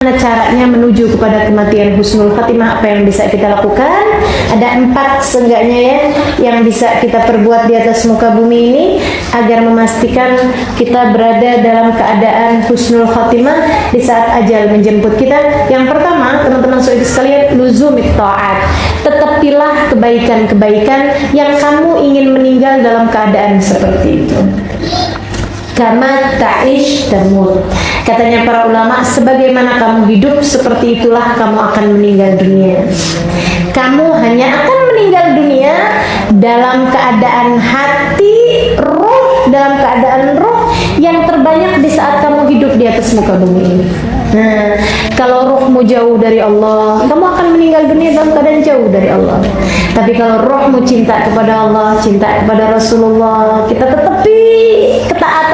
Bagaimana caranya menuju kepada kematian husnul khatimah? Apa yang bisa kita lakukan? Ada empat seenggaknya ya yang bisa kita perbuat di atas muka bumi ini agar memastikan kita berada dalam keadaan husnul khatimah di saat ajal menjemput kita. Yang pertama teman-teman saudara sekalian luzumit ta'at tetapilah kebaikan-kebaikan yang kamu ingin meninggal dalam keadaan seperti itu kama ta'ish tamut. Katanya para ulama, sebagaimana kamu hidup seperti itulah kamu akan meninggal dunia. Kamu hanya akan meninggal dunia dalam keadaan hati, roh, dalam keadaan roh yang terbanyak di saat kamu hidup di atas muka bumi ini. Nah, kalau rohmu jauh dari Allah, kamu akan meninggal dunia dalam keadaan jauh dari Allah. Tapi kalau rohmu cinta kepada Allah, cinta kepada Rasulullah, kita tetapi ketaatan-ketaatan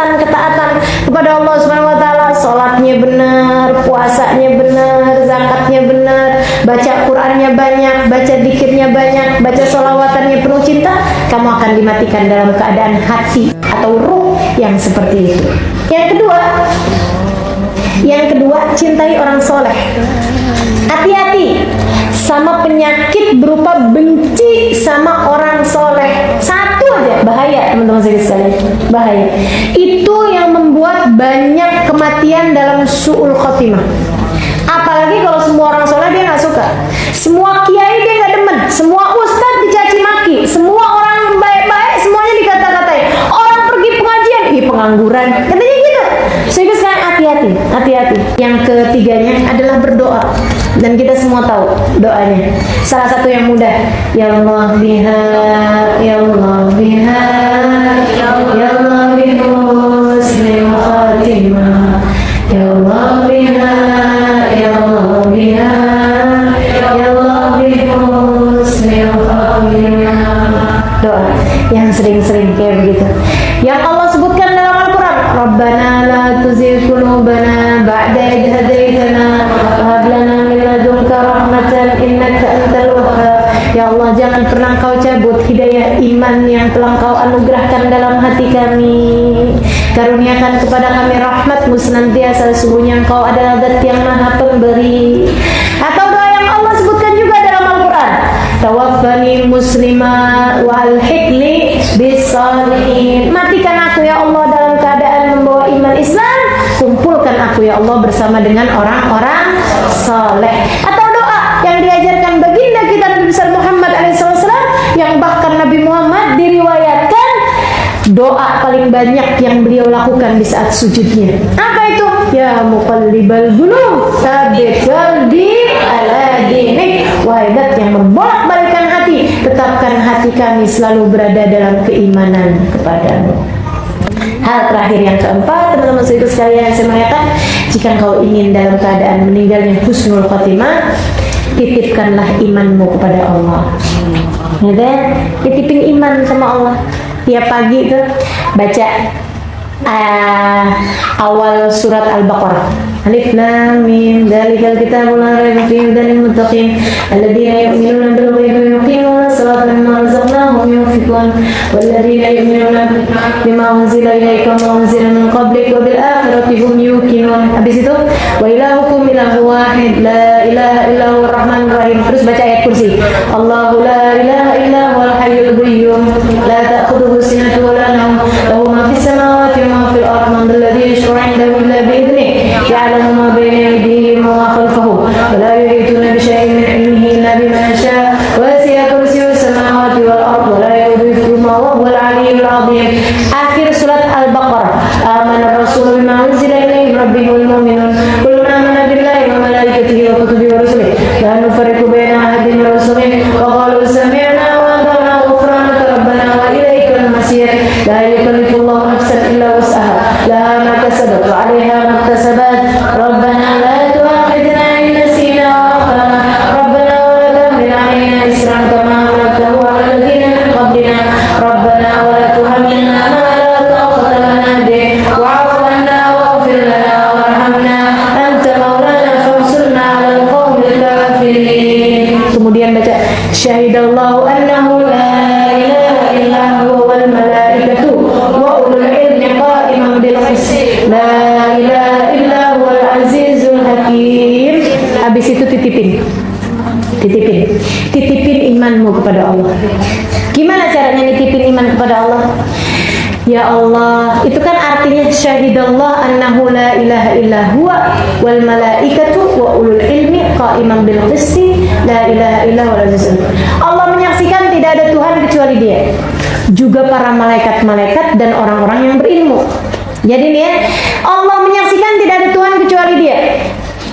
baca Qur'annya banyak, baca dikirnya banyak, baca solawatannya penuh cinta, kamu akan dimatikan dalam keadaan hati atau ruh yang seperti itu. Yang kedua, yang kedua, cintai orang soleh. Hati-hati sama penyakit berupa benci sama orang soleh. Satu aja bahaya teman-teman sekalian. Bahaya. Itu yang membuat banyak kematian dalam suul khotimah. Apalagi kalau semua orang soleh dia suka. Semua kiai dia nggak demen. Semua ustadz dicaci maki. Semua orang baik-baik semuanya dikata-katain. Orang pergi pengajian, ih pengangguran. Katanya gitu. Sehingga sekarang hati-hati, hati-hati. Yang ketiganya adalah berdoa. Dan kita semua tahu doanya. Salah satu yang mudah, ya Allah biha, sering-sering kayak begitu. Yang Allah sebutkan dalam Al-Quran, Rabbana la tuzigh qulubana ba'da idh hadaitana wa lana min ladunka rahmatan innaka antal wahhab. Ya Allah, jangan pernah kau cabut hidayah iman yang telah kau anugerahkan dalam hati kami. Karuniakan kepada kami rahmatmu senantiasa, sesungguhnya engkau adalah zat yang maha pemberi. Tawaffani muslimah wa alhiqli bisalihin. Matikan aku ya Allah dalam keadaan membawa iman Islam. Kumpulkan aku ya Allah bersama dengan orang-orang saleh. Atau doa yang diajarkan baginda kita Nabi besar Muhammad SAW yang bahkan Nabi Muhammad diriwayatkan doa paling banyak yang beliau lakukan di saat sujudnya. Apa itu? Ya muqallibal qulub, tsabbit qalbi ala dinik. Wahai zat yang hati, tetapkan hati kami selalu berada dalam keimanan kepadamu. Hal terakhir yang keempat, teman-teman saudara sekalian saya mengatakan, jika kau ingin dalam keadaan meninggalnya husnul khotimah, titipkanlah imanmu kepada Allah. Ya? Titipin iman sama Allah. Tiap pagi tuh baca uh, awal surat Al-Baqarah. Alif Lam Mim Dzalikal kitabul la raiba fihi hudan lil muttaqin alladziina yu'minuuna bil ghaibi wa yuqiimuuna as-salaata wa mimmaa razaqnaahum yunfiquun walladziina yu'minuuna bimaa unzila ilayka wa unzila min qablik wa bil aakhirati hum yuqinuun. Habis itu wa ilahukum ilahu wahid la ilaha illa rahmanur rahim. Terus baca ayat kursi. Allahu la ilaha illa sadaqallahul aliyyul azim akhir surat al-baqarah. Amana rasulullah bima unzila ilaihi rabbihul mu'minun. Kullun amana billahi wa malaikatihi wa kutubihi wa rusulihi. La nufarriqu baina ahadin min rusulihi. Wa qalu sami'na wa ata'na ghufranaka rabbana wa ilaikal masir la yukallifullahu nafsan illa wus'aha. Laha ma kasabat wa 'alayha ma iktasabat. Rabbana kemudian baca syahidallahu annahu la ilaha illa huwa wal malaikatu wa ulul ilmi qa'iman bil qist. La ilaha illa huwal azizul hakim. Titipin. Titipin. Titipin imanmu kepada Allah. Gimana caranya nitipin iman kepada Allah? Ya Allah, itu kan artinya syahidallah annahu la ilaha illa huwa wal malaikatu wa ulul ilmi qa'iman bil qisti la ilaha illa huwa Allah menyaksikan tidak ada Tuhan kecuali Dia. Juga para malaikat-malaikat dan orang-orang yang berilmu. Jadi nih ya, Allah menyaksikan tidak ada Tuhan kecuali Dia.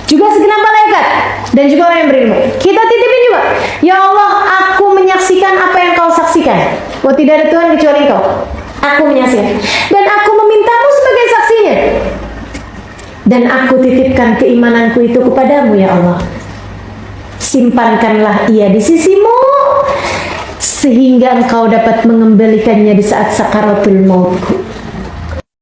Juga segenap malaikat dan juga orang yang berilmu. Kita titipin juga. Ya Allah, aku menyaksikan apa yang kau saksikan. Bahwa tidak ada Tuhan kecuali Engkau. Aku menyaksikan. Dan aku memintamu sebagai saksinya. Dan aku titipkan keimananku itu kepadamu ya Allah. Simpankanlah ia di sisimu sehingga engkau dapat mengembalikannya di saat sakaratul mautku.